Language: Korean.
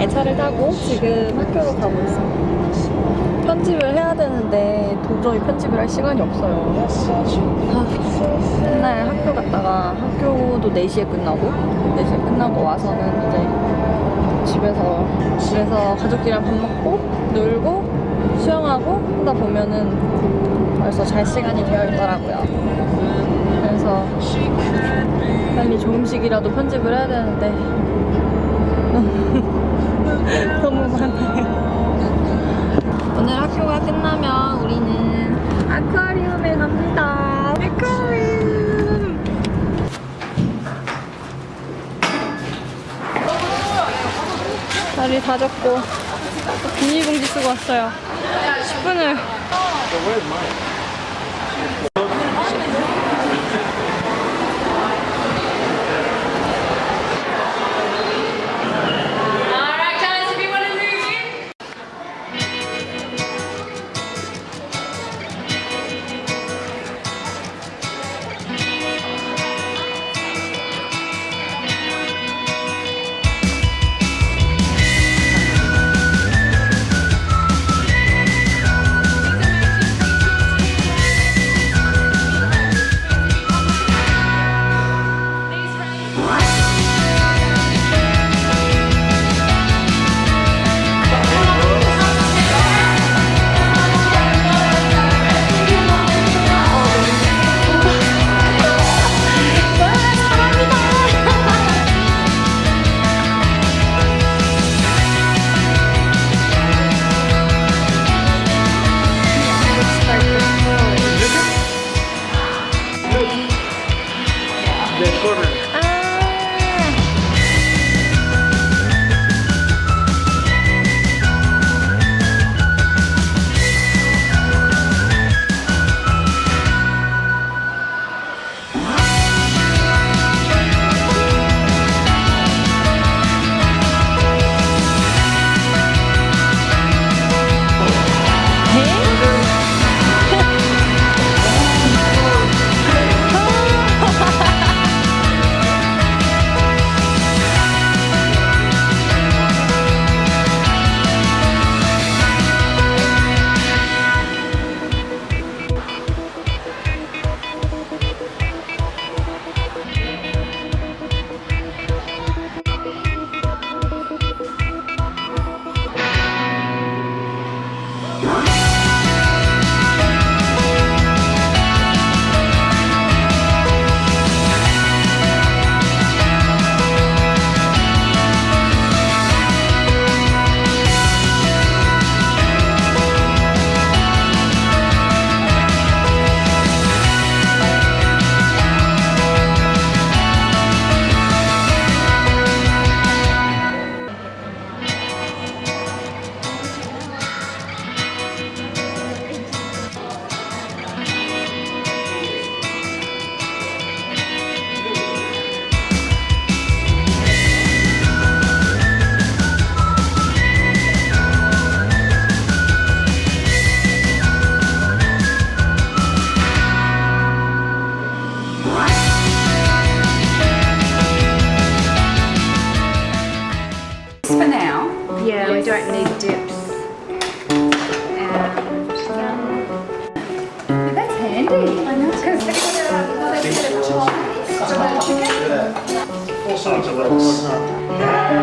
애차를 타고 지금 학교로 가고 있습니다. 편집을 해야 되는데 도저히 편집을 할 시간이 없어요. 아, 맨날 학교 갔다가 학교도 4시에 끝나고 4시에 끝나고 와서는 이제 집에서 집에서 가족들이랑 밥 먹고 놀고 수영하고 하다 보면은 벌써 잘 시간이 되어 있더라고요. 그래서 빨리 조금씩이라도 편집을 해야 되는데 너무 많아요. 오늘 학교가 끝나면 우리는 아쿠아리움에 갑니다. 아쿠아리움. 다 젖고 비닐봉지 쓰고 왔어요. 10분을 del corner. don't need dips. And um, that's handy. I know. Because they've got a little bit of. Four sides of